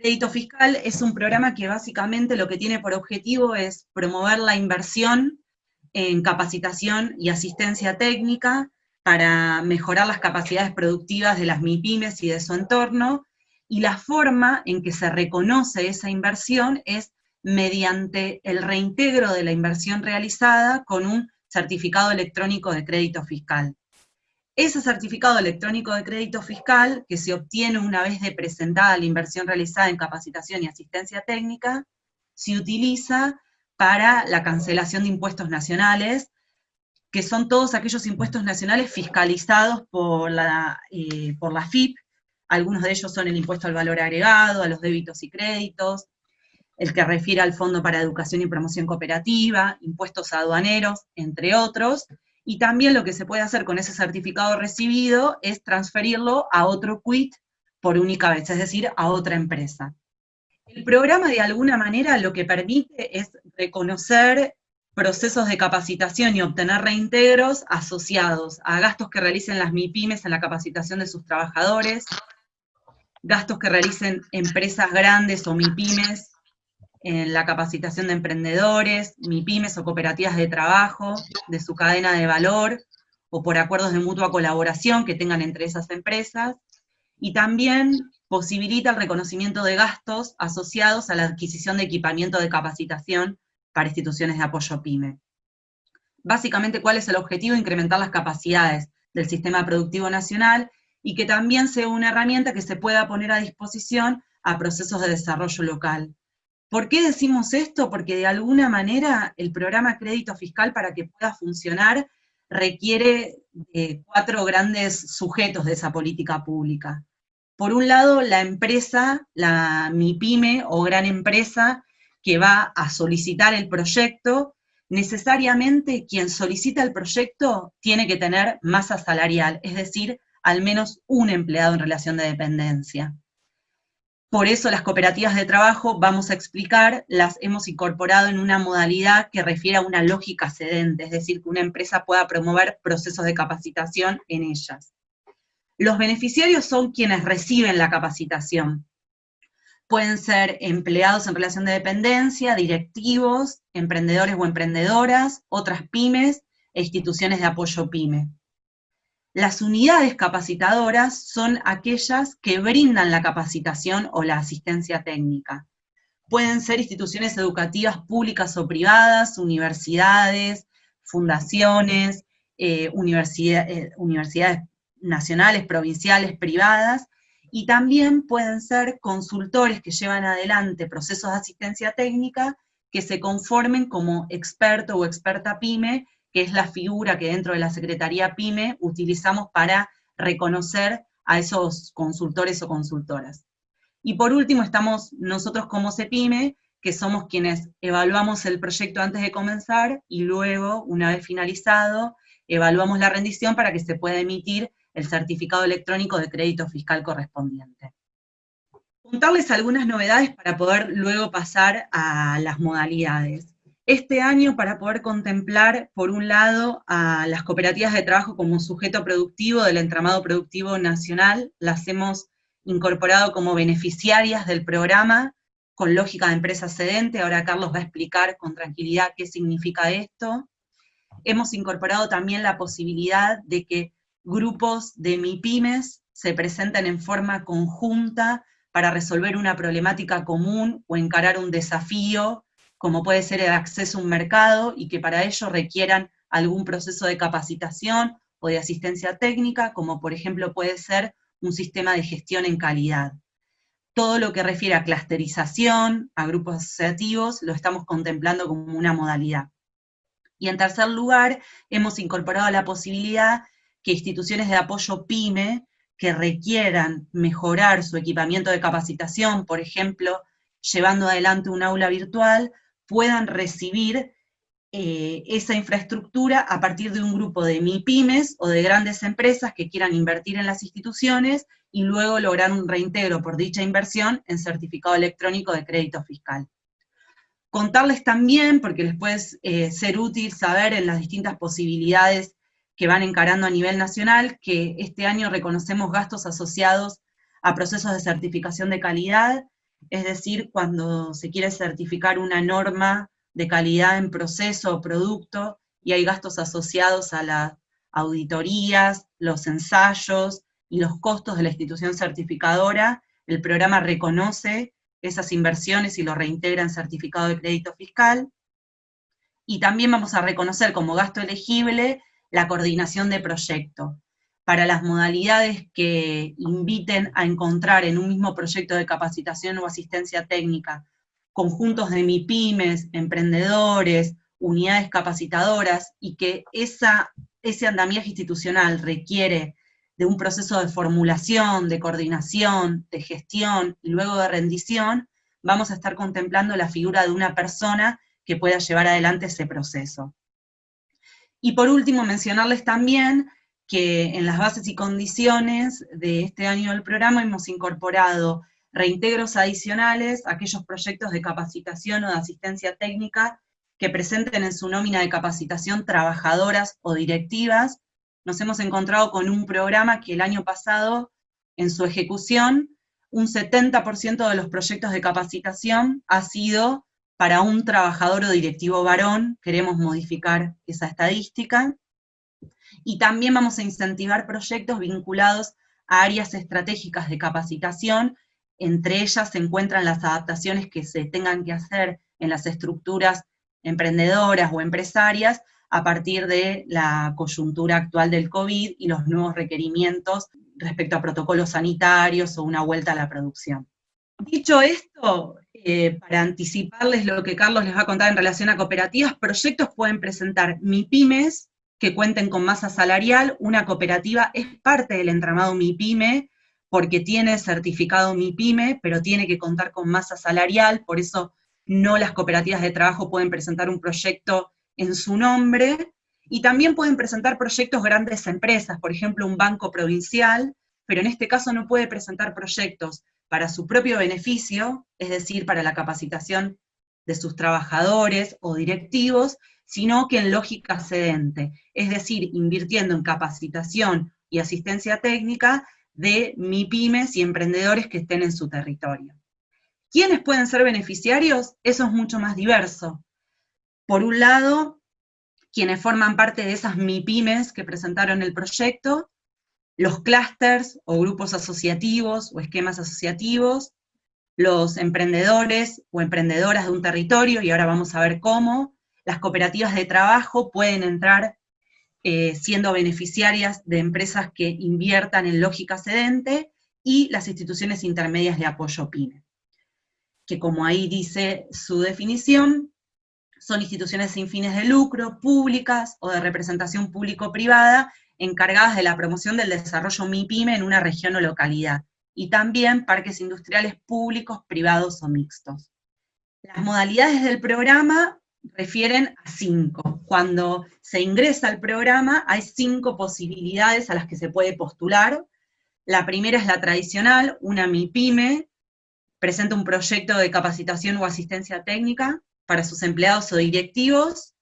Crédito Fiscal es un programa que básicamente lo que tiene por objetivo es promover la inversión en capacitación y asistencia técnica para mejorar las capacidades productivas de las MIPIMES y de su entorno, y la forma en que se reconoce esa inversión es mediante el reintegro de la inversión realizada con un certificado electrónico de crédito fiscal. Ese certificado electrónico de crédito fiscal, que se obtiene una vez de presentada la inversión realizada en capacitación y asistencia técnica, se utiliza para la cancelación de impuestos nacionales, que son todos aquellos impuestos nacionales fiscalizados por la, eh, por la FIP, algunos de ellos son el impuesto al valor agregado, a los débitos y créditos, el que refiere al Fondo para Educación y Promoción Cooperativa, impuestos aduaneros, entre otros, y también lo que se puede hacer con ese certificado recibido es transferirlo a otro quit por única vez, es decir, a otra empresa. El programa de alguna manera lo que permite es reconocer procesos de capacitación y obtener reintegros asociados a gastos que realicen las MIPIMES en la capacitación de sus trabajadores, gastos que realicen empresas grandes o MIPIMES en la capacitación de emprendedores, MIPIMES o cooperativas de trabajo, de su cadena de valor, o por acuerdos de mutua colaboración que tengan entre esas empresas, y también posibilita el reconocimiento de gastos asociados a la adquisición de equipamiento de capacitación para instituciones de apoyo PYME. Básicamente, ¿cuál es el objetivo? Incrementar las capacidades del sistema productivo nacional y que también sea una herramienta que se pueda poner a disposición a procesos de desarrollo local. ¿Por qué decimos esto? Porque de alguna manera el programa crédito fiscal para que pueda funcionar requiere de cuatro grandes sujetos de esa política pública. Por un lado, la empresa, la MIPYME o gran empresa que va a solicitar el proyecto, necesariamente quien solicita el proyecto tiene que tener masa salarial, es decir, al menos un empleado en relación de dependencia. Por eso las cooperativas de trabajo, vamos a explicar, las hemos incorporado en una modalidad que refiere a una lógica cedente, es decir, que una empresa pueda promover procesos de capacitación en ellas. Los beneficiarios son quienes reciben la capacitación. Pueden ser empleados en relación de dependencia, directivos, emprendedores o emprendedoras, otras pymes e instituciones de apoyo pyme. Las unidades capacitadoras son aquellas que brindan la capacitación o la asistencia técnica. Pueden ser instituciones educativas públicas o privadas, universidades, fundaciones, eh, eh, universidades nacionales, provinciales, privadas, y también pueden ser consultores que llevan adelante procesos de asistencia técnica que se conformen como experto o experta PYME que es la figura que dentro de la Secretaría PYME utilizamos para reconocer a esos consultores o consultoras. Y por último estamos nosotros como CEPIME, que somos quienes evaluamos el proyecto antes de comenzar y luego, una vez finalizado, evaluamos la rendición para que se pueda emitir el certificado electrónico de crédito fiscal correspondiente. Contarles algunas novedades para poder luego pasar a las modalidades este año para poder contemplar, por un lado, a las cooperativas de trabajo como sujeto productivo del entramado productivo nacional, las hemos incorporado como beneficiarias del programa, con lógica de empresa cedente, ahora Carlos va a explicar con tranquilidad qué significa esto. Hemos incorporado también la posibilidad de que grupos de MIPIMES se presenten en forma conjunta para resolver una problemática común o encarar un desafío como puede ser el acceso a un mercado, y que para ello requieran algún proceso de capacitación o de asistencia técnica, como por ejemplo puede ser un sistema de gestión en calidad. Todo lo que refiere a clusterización, a grupos asociativos, lo estamos contemplando como una modalidad. Y en tercer lugar, hemos incorporado la posibilidad que instituciones de apoyo PYME que requieran mejorar su equipamiento de capacitación, por ejemplo, llevando adelante un aula virtual, puedan recibir eh, esa infraestructura a partir de un grupo de MIPIMES o de grandes empresas que quieran invertir en las instituciones y luego lograr un reintegro por dicha inversión en certificado electrónico de crédito fiscal. Contarles también, porque les puede eh, ser útil saber en las distintas posibilidades que van encarando a nivel nacional, que este año reconocemos gastos asociados a procesos de certificación de calidad es decir, cuando se quiere certificar una norma de calidad en proceso o producto y hay gastos asociados a las auditorías, los ensayos y los costos de la institución certificadora, el programa reconoce esas inversiones y lo reintegra en certificado de crédito fiscal. Y también vamos a reconocer como gasto elegible la coordinación de proyecto, para las modalidades que inviten a encontrar en un mismo proyecto de capacitación o asistencia técnica conjuntos de MIPIMES, emprendedores, unidades capacitadoras, y que ese andamiaje institucional requiere de un proceso de formulación, de coordinación, de gestión y luego de rendición, vamos a estar contemplando la figura de una persona que pueda llevar adelante ese proceso. Y por último, mencionarles también que en las bases y condiciones de este año del programa hemos incorporado reintegros adicionales a aquellos proyectos de capacitación o de asistencia técnica que presenten en su nómina de capacitación trabajadoras o directivas. Nos hemos encontrado con un programa que el año pasado, en su ejecución, un 70% de los proyectos de capacitación ha sido para un trabajador o directivo varón, queremos modificar esa estadística, y también vamos a incentivar proyectos vinculados a áreas estratégicas de capacitación, entre ellas se encuentran las adaptaciones que se tengan que hacer en las estructuras emprendedoras o empresarias a partir de la coyuntura actual del COVID y los nuevos requerimientos respecto a protocolos sanitarios o una vuelta a la producción. Dicho esto, eh, para anticiparles lo que Carlos les va a contar en relación a cooperativas, proyectos pueden presentar MIPIMES, que cuenten con masa salarial, una cooperativa es parte del entramado MIPYME, porque tiene certificado MIPYME, pero tiene que contar con masa salarial, por eso no las cooperativas de trabajo pueden presentar un proyecto en su nombre, y también pueden presentar proyectos grandes empresas, por ejemplo un banco provincial, pero en este caso no puede presentar proyectos para su propio beneficio, es decir, para la capacitación de sus trabajadores o directivos, sino que en lógica sedente, es decir, invirtiendo en capacitación y asistencia técnica de MIPIMES y emprendedores que estén en su territorio. ¿Quiénes pueden ser beneficiarios? Eso es mucho más diverso. Por un lado, quienes forman parte de esas MIPIMES que presentaron el proyecto, los clústeres o grupos asociativos o esquemas asociativos, los emprendedores o emprendedoras de un territorio, y ahora vamos a ver cómo, las cooperativas de trabajo pueden entrar eh, siendo beneficiarias de empresas que inviertan en lógica sedente, y las instituciones intermedias de apoyo PYME, que como ahí dice su definición, son instituciones sin fines de lucro, públicas o de representación público-privada, encargadas de la promoción del desarrollo MIPYME en una región o localidad, y también parques industriales públicos, privados o mixtos. Las modalidades del programa refieren a cinco. Cuando se ingresa al programa hay cinco posibilidades a las que se puede postular. La primera es la tradicional, una MIPYME, presenta un proyecto de capacitación o asistencia técnica para sus empleados o directivos,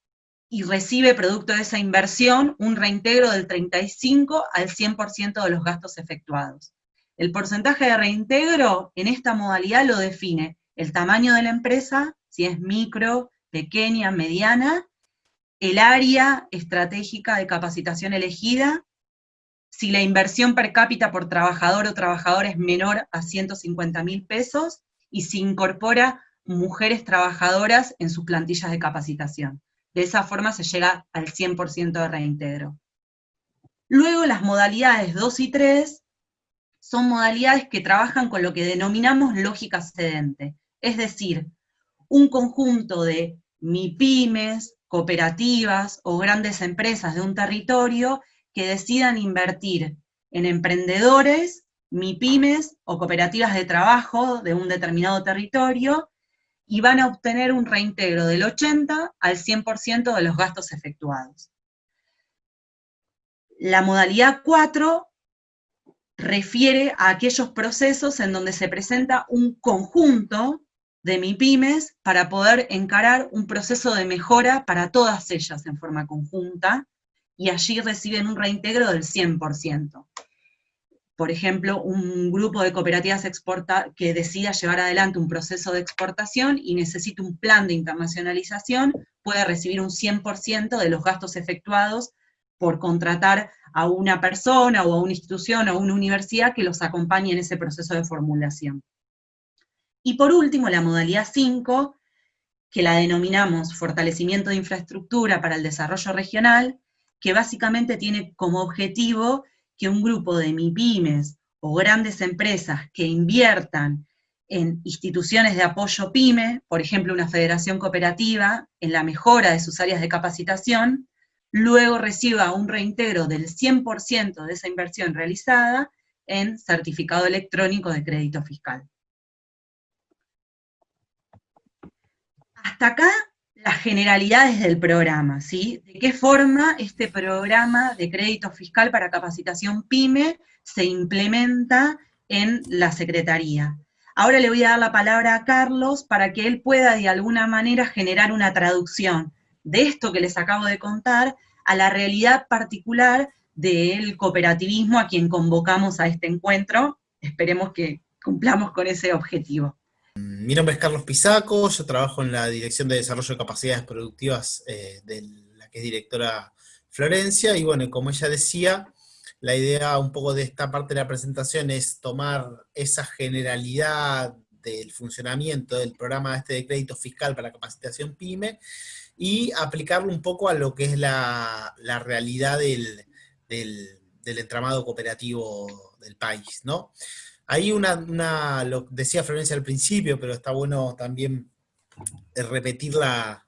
y recibe producto de esa inversión un reintegro del 35 al 100% de los gastos efectuados. El porcentaje de reintegro en esta modalidad lo define el tamaño de la empresa, si es micro, pequeña, mediana, el área estratégica de capacitación elegida, si la inversión per cápita por trabajador o trabajador es menor a 150 mil pesos, y si incorpora mujeres trabajadoras en sus plantillas de capacitación. De esa forma se llega al 100% de reintegro. Luego las modalidades 2 y 3 son modalidades que trabajan con lo que denominamos lógica sedente, es decir, un conjunto de MIPIMES, cooperativas o grandes empresas de un territorio que decidan invertir en emprendedores, MIPIMES o cooperativas de trabajo de un determinado territorio y van a obtener un reintegro del 80 al 100% de los gastos efectuados. La modalidad 4 refiere a aquellos procesos en donde se presenta un conjunto de MIPIMES para poder encarar un proceso de mejora para todas ellas en forma conjunta, y allí reciben un reintegro del 100%. por ejemplo, un grupo de cooperativas exporta que decida llevar adelante un proceso de exportación y necesita un plan de internacionalización, puede recibir un 100% de los gastos efectuados por contratar a una persona o a una institución o a una universidad que los acompañe en ese proceso de formulación. Y por último, la modalidad 5, que la denominamos fortalecimiento de infraestructura para el desarrollo regional, que básicamente tiene como objetivo que un grupo de MIPIMES o grandes empresas que inviertan en instituciones de apoyo PYME, por ejemplo una federación cooperativa, en la mejora de sus áreas de capacitación, luego reciba un reintegro del 100% de esa inversión realizada en certificado electrónico de crédito fiscal. Hasta acá las generalidades del programa, ¿sí? De qué forma este programa de crédito fiscal para capacitación PYME se implementa en la Secretaría. Ahora le voy a dar la palabra a Carlos para que él pueda de alguna manera generar una traducción de esto que les acabo de contar a la realidad particular del cooperativismo a quien convocamos a este encuentro. Esperemos que cumplamos con ese objetivo. Mi nombre es Carlos Pisaco, yo trabajo en la Dirección de Desarrollo de Capacidades Productivas eh, de la que es directora Florencia, y bueno, como ella decía, la idea un poco de esta parte de la presentación es tomar esa generalidad del funcionamiento del programa este de crédito fiscal para capacitación PYME y aplicarlo un poco a lo que es la, realidad del, del, del entramado cooperativo del país, ¿no? Hay una, lo decía Florencia al principio, pero está bueno también repetir la,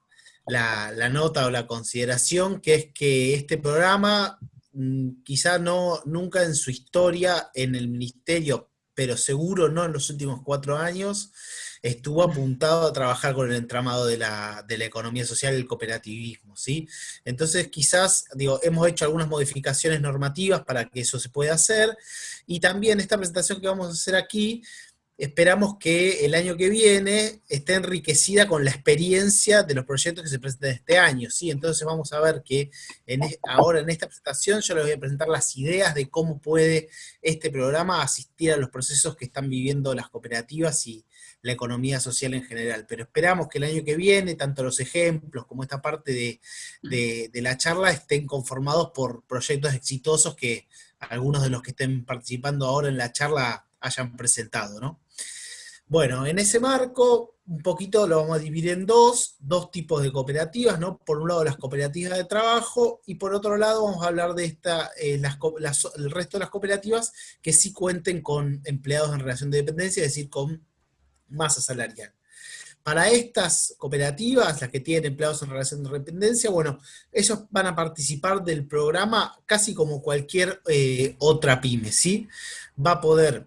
nota o la consideración, que es que este programa, mm, quizá no, nunca en su historia en el ministerio, pero seguro no en los últimos cuatro años, estuvo apuntado a trabajar con el entramado de la, economía social y el cooperativismo, ¿sí? Entonces quizás, digo, hemos hecho algunas modificaciones normativas para que eso se pueda hacer, y también esta presentación que vamos a hacer aquí, esperamos que el año que viene esté enriquecida con la experiencia de los proyectos que se presentan este año, ¿sí? Entonces vamos a ver que ahora en esta presentación yo les voy a presentar las ideas de cómo puede este programa asistir a los procesos que están viviendo las cooperativas y, la economía social en general. Pero esperamos que el año que viene, tanto los ejemplos como esta parte de, la charla estén conformados por proyectos exitosos que algunos de los que estén participando ahora en la charla hayan presentado, ¿no? Bueno, en ese marco, un poquito lo vamos a dividir en dos, dos tipos de cooperativas, ¿no? Por un lado las cooperativas de trabajo, y por otro lado vamos a hablar de esta, eh, el resto de las cooperativas que sí cuenten con empleados en relación de dependencia, es decir, con masa salarial. Para estas cooperativas, las que tienen empleados en relación de dependencia, bueno, ellos van a participar del programa casi como cualquier eh, otra pyme, ¿sí? Va a poder,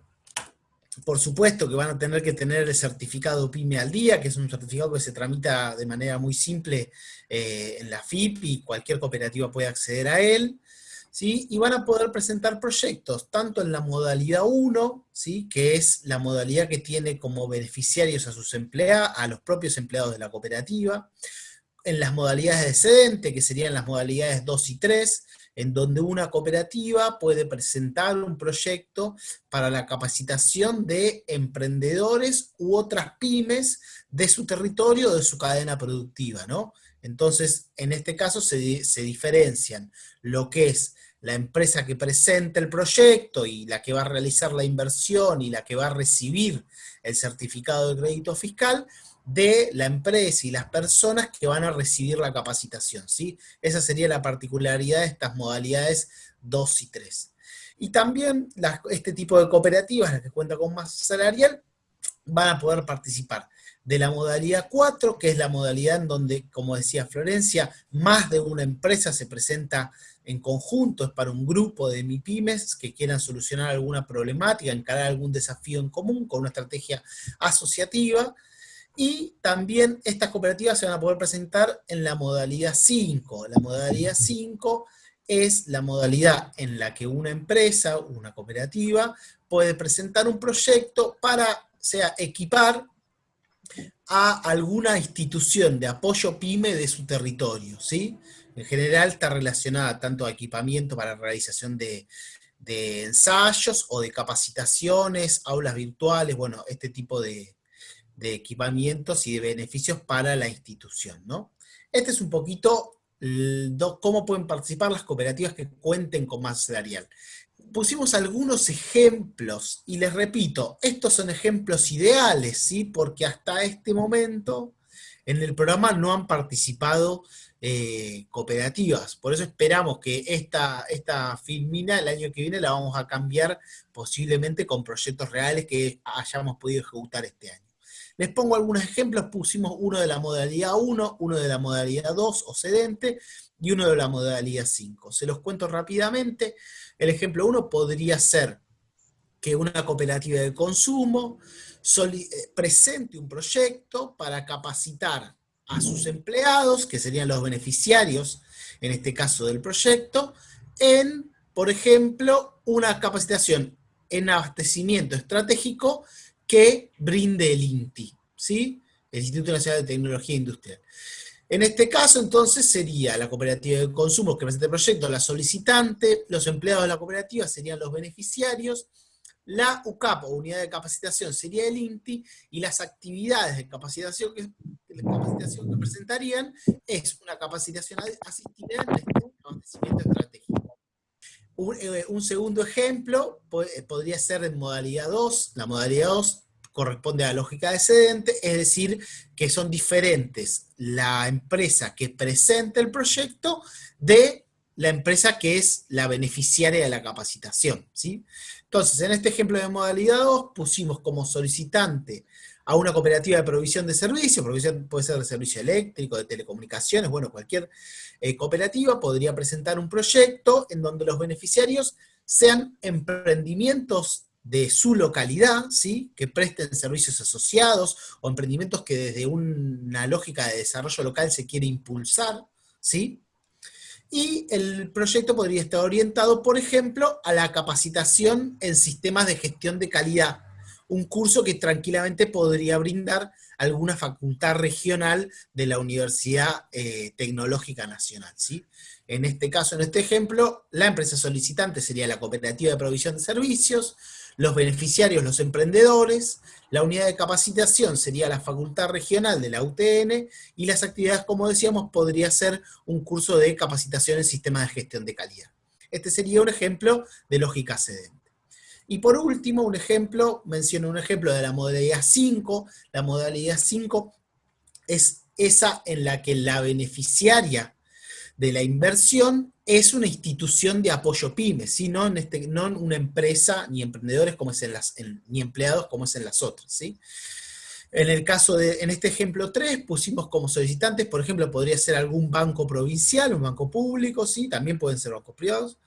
por supuesto que van a tener que tener el certificado pyme al día, que es un certificado que se tramita de manera muy simple eh, en la FIP y cualquier cooperativa puede acceder a él. Y van a poder presentar proyectos, tanto en la modalidad 1, ¿sí? que es la modalidad que tiene como beneficiarios a sus empleados, a los propios empleados de la cooperativa, en las modalidades de excedente, que serían las modalidades 2 y 3, en donde una cooperativa puede presentar un proyecto para la capacitación de emprendedores u otras pymes de su territorio, de su cadena productiva, ¿no? Entonces, en este caso se, diferencian lo que es la empresa que presenta el proyecto y la que va a realizar la inversión y la que va a recibir el certificado de crédito fiscal, de la empresa y las personas que van a recibir la capacitación, ¿sí? Esa sería la particularidad de estas modalidades 2 y 3. Y también este tipo de cooperativas, las que cuentan con más salarial, van a poder participar de la modalidad 4, que es la modalidad en donde, como decía Florencia, más de una empresa se presenta en conjunto, es para un grupo de MIPIMES que quieran solucionar alguna problemática, encarar algún desafío en común con una estrategia asociativa, y también estas cooperativas se van a poder presentar en la modalidad 5. La modalidad 5 es la modalidad en la que una empresa, una cooperativa, puede presentar un proyecto para, sea, equipar a alguna institución de apoyo PYME de su territorio, ¿sí? En general está relacionada tanto a equipamiento para realización de, de ensayos o de capacitaciones, aulas virtuales, bueno, este tipo de, equipamientos y de beneficios para la institución, ¿no? Este es un poquito cómo pueden participar las cooperativas que cuenten con más salarial. Pusimos algunos ejemplos, y les repito, estos son ejemplos ideales, ¿sí? Porque hasta este momento en el programa no han participado eh, cooperativas. Por eso esperamos que esta, esta filmina el año que viene la vamos a cambiar posiblemente con proyectos reales que hayamos podido ejecutar este año. Les pongo algunos ejemplos, pusimos uno de la modalidad 1, uno de la modalidad 2 o sedente, y uno de la modalidad 5. Se los cuento rápidamente. El ejemplo 1 podría ser que una cooperativa de consumo eh, presente un proyecto para capacitar a sus empleados, que serían los beneficiarios, en este caso del proyecto, en, por ejemplo, una capacitación en abastecimiento estratégico que brinde el INTI, ¿sí? el Instituto Nacional de Tecnología Industrial. En este caso, entonces, sería la cooperativa de consumo que presenta el proyecto, la solicitante, los empleados de la cooperativa serían los beneficiarios, la UCAP, o Unidad de Capacitación, sería el INTI, y las actividades de capacitación que, presentarían es una capacitación asistida en este abastecimiento estratégico. Eh, un, segundo ejemplo eh, podría ser en modalidad 2, la modalidad 2 corresponde a la lógica descendente, es decir, que son diferentes la empresa que presenta el proyecto de la empresa que es la beneficiaria de la capacitación. ¿sí? Entonces, en este ejemplo de modalidad 2, pusimos como solicitante a una cooperativa de provisión de servicios, provisión puede ser de servicio eléctrico, de telecomunicaciones, bueno, cualquier eh, cooperativa podría presentar un proyecto en donde los beneficiarios sean emprendimientos de su localidad, ¿sí? que presten servicios asociados o emprendimientos que desde una lógica de desarrollo local se quiere impulsar, ¿sí? y el proyecto podría estar orientado, por ejemplo, a la capacitación en sistemas de gestión de calidad, un curso que tranquilamente podría brindar alguna facultad regional de la Universidad eh, Tecnológica Nacional. ¿sí? En este caso, en este ejemplo, la empresa solicitante sería la Cooperativa de Provisión de Servicios, los beneficiarios, los emprendedores, la unidad de capacitación sería la facultad regional de la UTN, y las actividades, como decíamos, podría ser un curso de capacitación en sistemas de gestión de calidad. Este sería un ejemplo de lógica sedente. Y por último, un ejemplo, menciono un ejemplo de la modalidad 5. La modalidad 5 es esa en la que la beneficiaria de la inversión es una institución de apoyo pymes, no, en este, no una empresa, ni emprendedores como es en las, ni empleados como es en las otras. ¿sí? En el caso de, en este ejemplo 3, pusimos como solicitantes, por ejemplo, podría ser algún banco provincial, un banco público, ¿sí? también pueden ser bancos privados,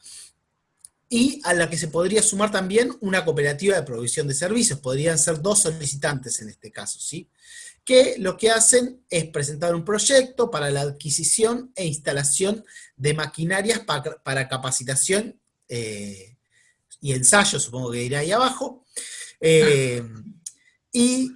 y a la que se podría sumar también una cooperativa de provisión de servicios, podrían ser dos solicitantes en este caso, ¿sí? Que lo que hacen es presentar un proyecto para la adquisición e instalación de maquinarias para, capacitación eh, y ensayo, supongo que irá ahí abajo. Eh, ¿Y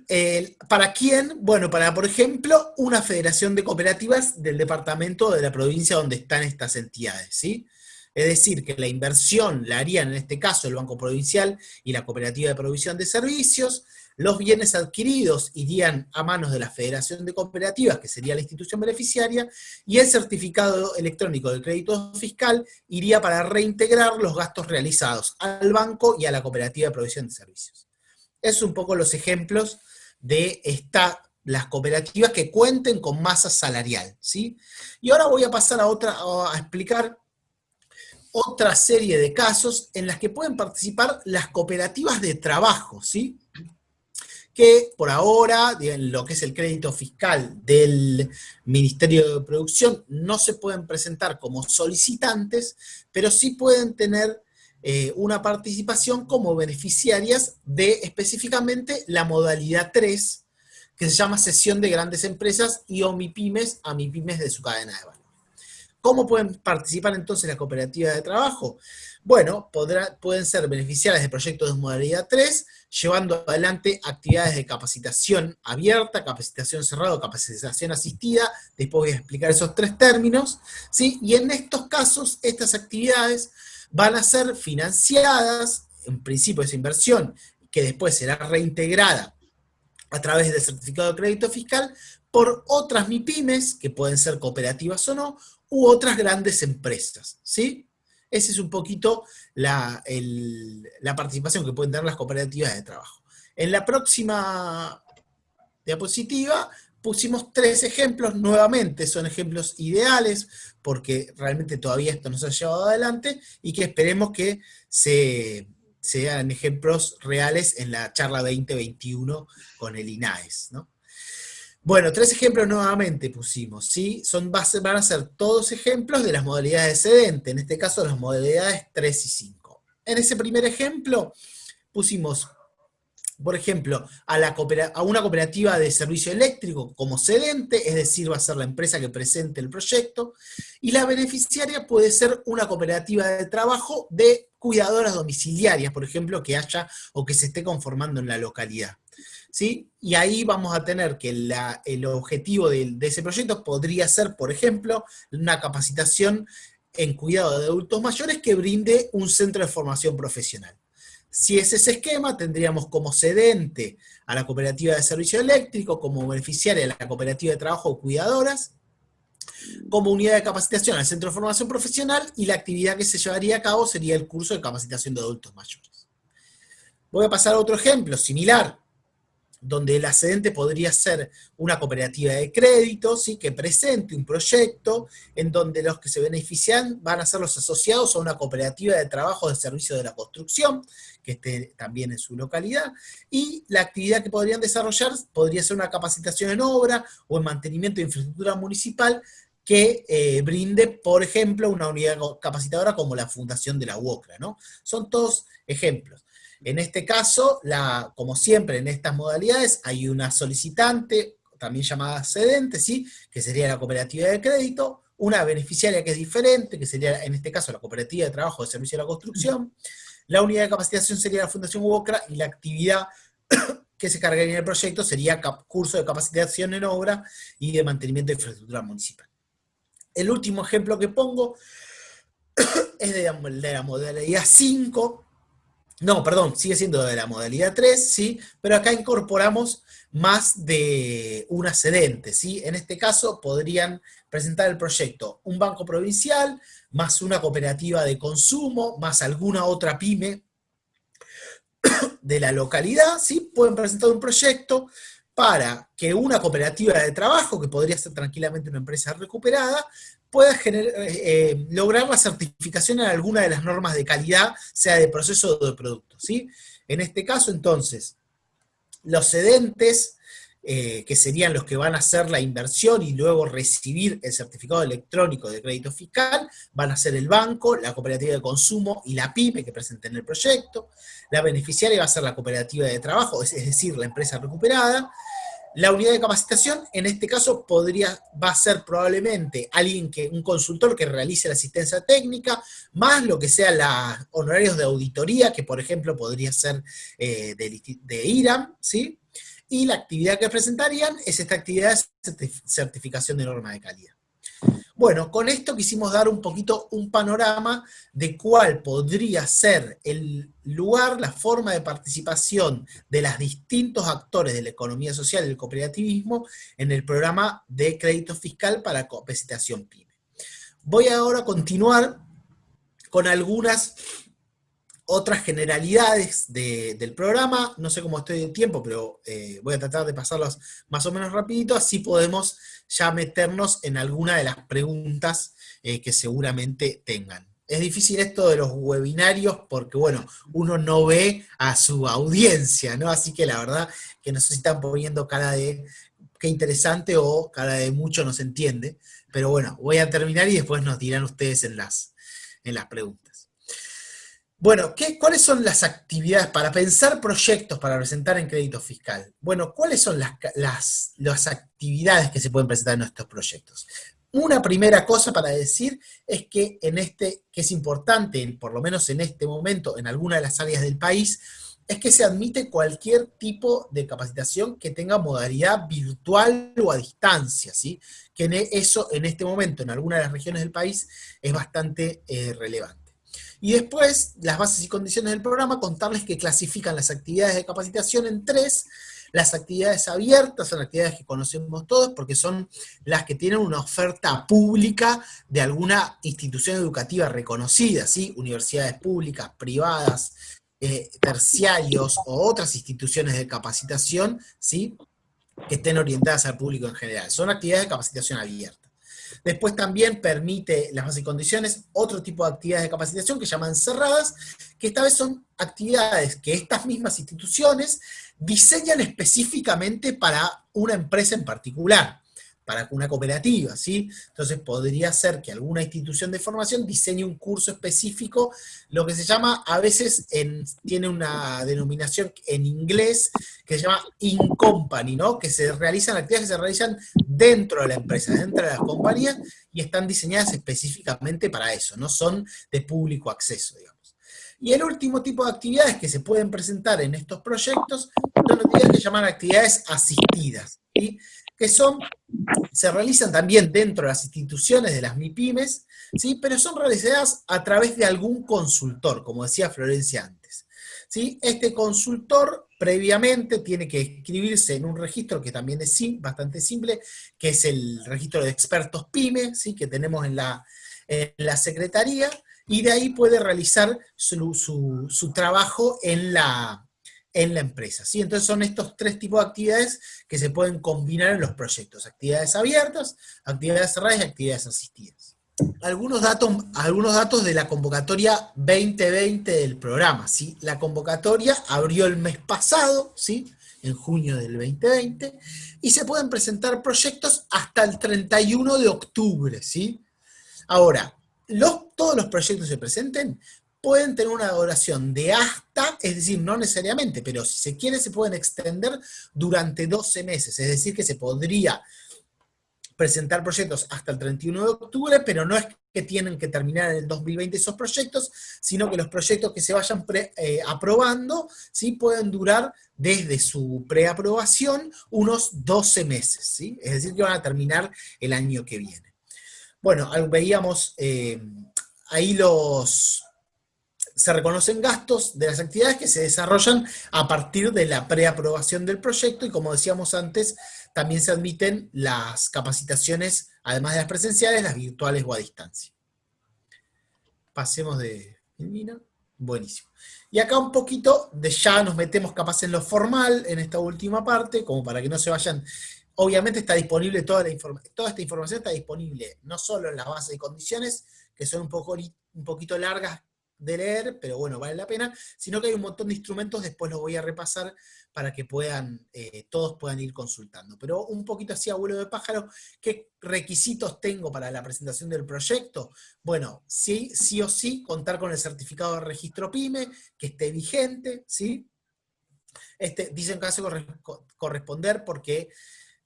para quién? Bueno, para, por ejemplo, una federación de cooperativas del departamento de la provincia donde están estas entidades, ¿sí? Es decir, que la inversión la harían en este caso el Banco Provincial y la Cooperativa de Provisión de Servicios, los bienes adquiridos irían a manos de la Federación de Cooperativas, que sería la institución beneficiaria, y el certificado electrónico del crédito fiscal iría para reintegrar los gastos realizados al banco y a la Cooperativa de Provisión de Servicios. Es un poco los ejemplos de esta, las cooperativas que cuenten con masa salarial. ¿sí? Y ahora voy a pasar a, otra, a explicar otra serie de casos en las que pueden participar las cooperativas de trabajo, ¿sí? Que por ahora, en lo que es el crédito fiscal del Ministerio de Producción, no se pueden presentar como solicitantes, pero sí pueden tener eh, una participación como beneficiarias de específicamente la modalidad 3, que se llama Sesión de Grandes Empresas y OMIPYMES a MIPYMES de su cadena de valor. ¿Cómo pueden participar entonces la cooperativa de trabajo? Bueno, pueden ser beneficiarias de proyectos de modalidad 3, llevando adelante actividades de capacitación abierta, capacitación cerrada, capacitación asistida, después voy a explicar esos tres términos, ¿sí? y en estos casos, estas actividades van a ser financiadas, en principio esa inversión, que después será reintegrada a través del certificado de crédito fiscal, por otras MIPIMES, que pueden ser cooperativas o no, u otras grandes empresas, ¿sí? Esa es un poquito la, la participación que pueden tener las cooperativas de trabajo. En la próxima diapositiva pusimos tres ejemplos, nuevamente son ejemplos ideales, porque realmente todavía esto no se ha llevado adelante, y que esperemos que se, sean ejemplos reales en la charla 2021 con el INAES, ¿no? Bueno, tres ejemplos nuevamente pusimos, ¿sí? Son, van a ser todos ejemplos de las modalidades excedente, en este caso las modalidades 3 y 5. En ese primer ejemplo pusimos por ejemplo, a, una cooperativa de servicio eléctrico como cedente, es decir, va a ser la empresa que presente el proyecto, y la beneficiaria puede ser una cooperativa de trabajo de cuidadoras domiciliarias, por ejemplo, que haya o que se esté conformando en la localidad. ¿Sí? Y ahí vamos a tener que el objetivo de, de ese proyecto podría ser, por ejemplo, una capacitación en cuidado de adultos mayores que brinde un centro de formación profesional. Si es ese esquema, tendríamos como cedente a la cooperativa de servicio eléctrico, como beneficiaria a la cooperativa de trabajo cuidadoras, como unidad de capacitación al centro de formación profesional, y la actividad que se llevaría a cabo sería el curso de capacitación de adultos mayores. Voy a pasar a otro ejemplo similar donde el ascendente podría ser una cooperativa de crédito, ¿sí? que presente un proyecto en donde los que se benefician van a ser los asociados a una cooperativa de trabajo de servicio de la construcción, que esté también en su localidad, y la actividad que podrían desarrollar podría ser una capacitación en obra o en mantenimiento de infraestructura municipal que eh, brinde, por ejemplo, una unidad capacitadora como la Fundación de la UOCRA, ¿no? Son todos ejemplos. En este caso, la, como siempre en estas modalidades, hay una solicitante, también llamada cedente, ¿sí? que sería la cooperativa de crédito, una beneficiaria que es diferente, que sería en este caso la cooperativa de trabajo de servicio de la construcción, la unidad de capacitación sería la Fundación UOCRA, y la actividad que se cargaría en el proyecto sería curso de capacitación en obra y de mantenimiento de infraestructura municipal. El último ejemplo que pongo es de la modalidad 5, no, perdón, sigue siendo de la modalidad 3, ¿sí? Pero acá incorporamos más de un ascendente, ¿sí? En este caso podrían presentar el proyecto un banco provincial, más una cooperativa de consumo, más alguna otra pyme de la localidad, ¿sí? Pueden presentar un proyecto para que una cooperativa de trabajo, que podría ser tranquilamente una empresa recuperada, pueda eh, eh, lograr la certificación en alguna de las normas de calidad, sea de proceso o de producto. ¿sí? En este caso, entonces, los cedentes, eh, que serían los que van a hacer la inversión y luego recibir el certificado electrónico de crédito fiscal, van a ser el banco, la cooperativa de consumo y la PYME que presenten el proyecto. La beneficiaria va a ser la cooperativa de trabajo, es decir, la empresa recuperada, la unidad de capacitación, en este caso, podría, va a ser probablemente alguien que, un consultor que realice la asistencia técnica, más lo que sea los honorarios de auditoría, que por ejemplo podría ser eh, de, de IRAM, ¿sí? Y la actividad que presentarían es esta actividad de certificación de norma de calidad. Bueno, con esto quisimos dar un poquito un panorama de cuál podría ser el lugar, la forma de participación de los distintos actores de la economía social y del cooperativismo en el programa de crédito fiscal para capacitación PYME. Voy ahora a continuar con algunas otras generalidades del programa, no sé cómo estoy de tiempo, pero eh, voy a tratar de pasarlas más o menos rapidito, así podemos ya meternos en alguna de las preguntas eh, que seguramente tengan. Es difícil esto de los webinarios porque, bueno, uno no ve a su audiencia, ¿no? Así que la verdad que no sé si están poniendo cara de qué interesante o cara de mucho no se entiende, pero bueno, voy a terminar y después nos dirán ustedes en las, en las preguntas. Bueno, ¿qué, ¿cuáles son las actividades para pensar proyectos para presentar en crédito fiscal? Bueno, ¿cuáles son las, actividades que se pueden presentar en nuestros proyectos? Una primera cosa para decir es que en este, que es importante, por lo menos en este momento, en alguna de las áreas del país, es que se admite cualquier tipo de capacitación que tenga modalidad virtual o a distancia, ¿sí? Que eso en este momento, en alguna de las regiones del país, es bastante eh, relevante. Y después, las bases y condiciones del programa, contarles que clasifican las actividades de capacitación en tres, las actividades abiertas son actividades que conocemos todos porque son las que tienen una oferta pública de alguna institución educativa reconocida, ¿sí? Universidades públicas, privadas, eh, terciarios o otras instituciones de capacitación, ¿sí? Que estén orientadas al público en general. Son actividades de capacitación abierta. Después también permite las bases y condiciones otro tipo de actividades de capacitación que llaman cerradas, que esta vez son actividades que estas mismas instituciones diseñan específicamente para una empresa en particular para una cooperativa, ¿sí? Entonces podría ser que alguna institución de formación diseñe un curso específico, lo que se llama, a veces tiene una denominación en inglés que se llama in-company, ¿no? Que se realizan actividades que se realizan dentro de la empresa, dentro de las compañías, y están diseñadas específicamente para eso, no son de público acceso, digamos. Y el último tipo de actividades que se pueden presentar en estos proyectos son actividades que se llaman actividades asistidas, ¿sí? Que son, se realizan también dentro de las instituciones de las MIPIMES, ¿sí? pero son realizadas a través de algún consultor, como decía Florencia antes. ¿sí? Este consultor previamente tiene que escribirse en un registro que también es bastante simple, que es el registro de expertos PYME, ¿sí? que tenemos en la, en la Secretaría, y de ahí puede realizar su, su trabajo en la, en la empresa. ¿sí? Entonces son estos tres tipos de actividades que se pueden combinar en los proyectos. Actividades abiertas, actividades cerradas y actividades asistidas. Algunos datos, algunos datos de la convocatoria 2020 del programa. ¿sí? La convocatoria abrió el mes pasado, ¿sí? en junio del 2020, y se pueden presentar proyectos hasta el 31 de octubre. ¿sí? Ahora, los, todos los proyectos se presenten pueden tener una duración de hasta, es decir, no necesariamente, pero si se quiere se pueden extender durante 12 meses, es decir, que se podría presentar proyectos hasta el 31 de octubre, pero no es que tienen que terminar en el 2020 esos proyectos, sino que los proyectos que se vayan eh, aprobando, ¿sí? pueden durar desde su preaprobación unos 12 meses, ¿sí? es decir, que van a terminar el año que viene. Bueno, veíamos eh, ahí los, se reconocen gastos de las actividades que se desarrollan a partir de la preaprobación del proyecto y como decíamos antes, también se admiten las capacitaciones, además de las presenciales, las virtuales o a distancia. Pasemos de Buenísimo. Y acá un poquito de ya nos metemos capaz en lo formal, en esta última parte, como para que no se vayan... Obviamente está disponible toda la información, toda esta información está disponible no solo en las bases de condiciones, que son un, poco, un poquito largas de leer, pero bueno, vale la pena, sino que hay un montón de instrumentos, después los voy a repasar para que puedan, eh, todos puedan ir consultando. Pero un poquito así a vuelo de pájaro, ¿qué requisitos tengo para la presentación del proyecto? Bueno, sí, sí o sí, contar con el certificado de registro PYME, que esté vigente, ¿sí? Este, dicen que hace corresponder porque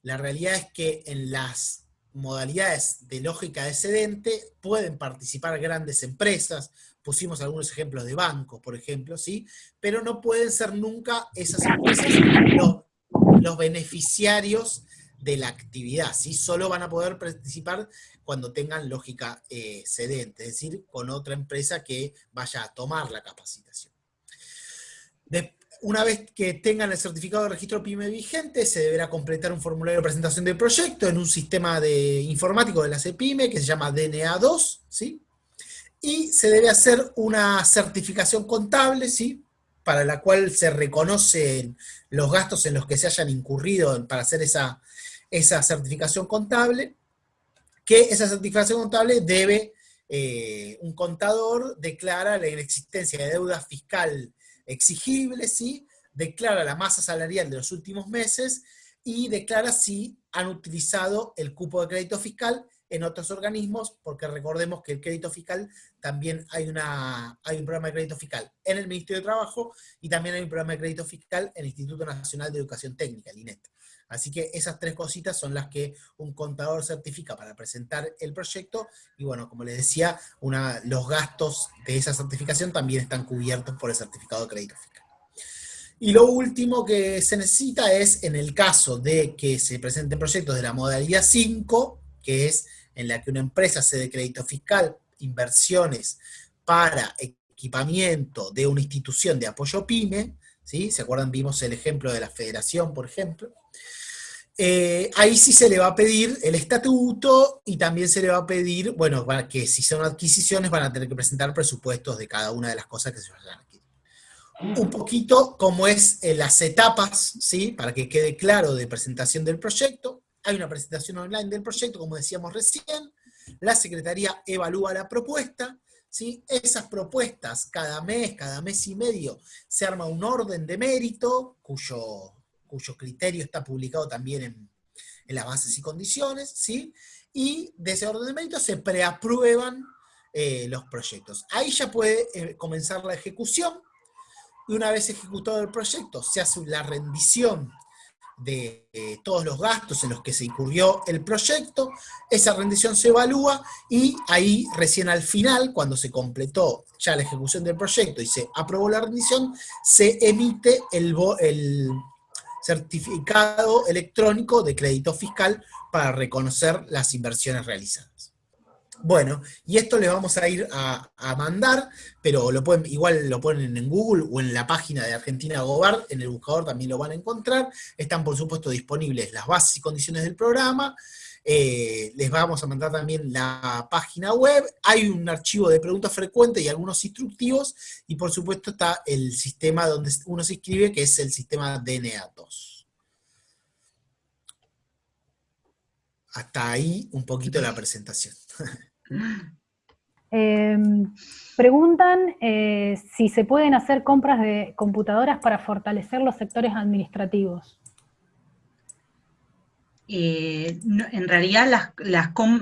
la realidad es que en las modalidades de lógica excedente pueden participar grandes empresas, pusimos algunos ejemplos de bancos, por ejemplo, ¿sí? Pero no pueden ser nunca esas empresas los, beneficiarios de la actividad, ¿sí? Solo van a poder participar cuando tengan lógica eh, es decir, con otra empresa que vaya a tomar la capacitación. una vez que tengan el certificado de registro PYME vigente, se deberá completar un formulario de presentación del proyecto en un sistema de informático de la CPYME que se llama DNA2, ¿sí? Y se debe hacer una certificación contable, ¿sí? para la cual se reconocen los gastos en los que se hayan incurrido para hacer esa, esa certificación contable, que esa certificación contable debe, eh, un contador declara la inexistencia de deuda fiscal exigible, ¿sí? declara la masa salarial de los últimos meses y declara si han utilizado el cupo de crédito fiscal en otros organismos, porque recordemos que el crédito fiscal también hay, una, hay un programa de crédito fiscal en el Ministerio de Trabajo y también hay un programa de crédito fiscal en el Instituto Nacional de Educación Técnica, el INET. Así que esas tres cositas son las que un contador certifica para presentar el proyecto y bueno, como les decía, una, los gastos de esa certificación también están cubiertos por el certificado de crédito fiscal. Y lo último que se necesita es, en el caso de que se presenten proyectos de la modalidad 5, que es en la que una empresa cede crédito fiscal, inversiones para equipamiento de una institución de apoyo PYME, ¿sí? ¿Se acuerdan? Vimos el ejemplo de la federación, por ejemplo. Eh, ahí sí se le va a pedir el estatuto y también se le va a pedir, bueno, que si son adquisiciones van a tener que presentar presupuestos de cada una de las cosas que se vayan a adquirir. Un poquito como es las etapas, ¿sí? Para que quede claro de presentación del proyecto. Hay una presentación online del proyecto, como decíamos recién. La Secretaría evalúa la propuesta, ¿sí? Esas propuestas, cada mes, cada mes y medio, se arma un orden de mérito, cuyo cuyo criterio está publicado también en, las bases y condiciones, ¿sí? Y de ese orden de mérito se preaprueban eh, los proyectos. Ahí ya puede eh, comenzar la ejecución, y una vez ejecutado el proyecto, se hace la rendición de eh, todos los gastos en los que se incurrió el proyecto, esa rendición se evalúa y ahí recién al final, cuando se completó ya la ejecución del proyecto y se aprobó la rendición, se emite el, el certificado electrónico de crédito fiscal para reconocer las inversiones realizadas. Bueno, y esto le vamos a ir a, mandar, pero lo pueden, igual lo ponen en Google o en la página de Argentina Gobard, en el buscador también lo van a encontrar. Están por supuesto disponibles las bases y condiciones del programa, eh, les vamos a mandar también la página web, hay un archivo de preguntas frecuentes y algunos instructivos, y por supuesto está el sistema donde uno se inscribe, que es el sistema DNA2. Hasta ahí un poquito la presentación. Em, preguntan eh, si se pueden hacer compras de computadoras para fortalecer los sectores administrativos. Eh, en realidad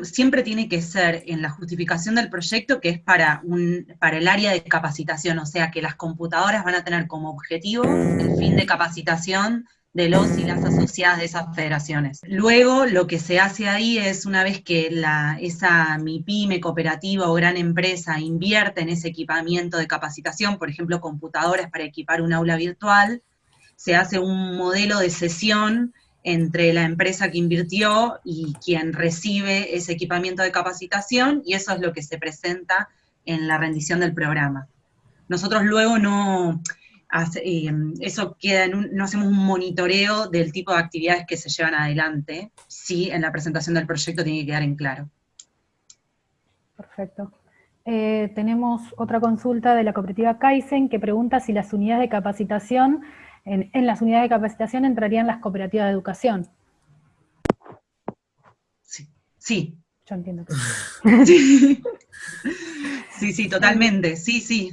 siempre tiene que ser en la justificación del proyecto que es para, un, para el área de capacitación, o sea que las computadoras van a tener como objetivo el fin de capacitación de los y las asociadas de esas federaciones. Luego, lo que se hace ahí es, una vez que la, esa MIPYME, cooperativa o gran empresa invierte en ese equipamiento de capacitación, por ejemplo, computadoras para equipar un aula virtual, se hace un modelo de sesión entre la empresa que invirtió y quien recibe ese equipamiento de capacitación, y eso es lo que se presenta en la rendición del programa. Nosotros luego no, eso queda en no hacemos un monitoreo del tipo de actividades que se llevan adelante, sí en la presentación del proyecto tiene que quedar en claro. Perfecto. Eh, tenemos otra consulta de la cooperativa Kaizen que pregunta si las unidades de capacitación en, las unidades de capacitación entrarían las cooperativas de educación. Sí. sí. Yo entiendo que sí. sí, sí, totalmente, sí, sí.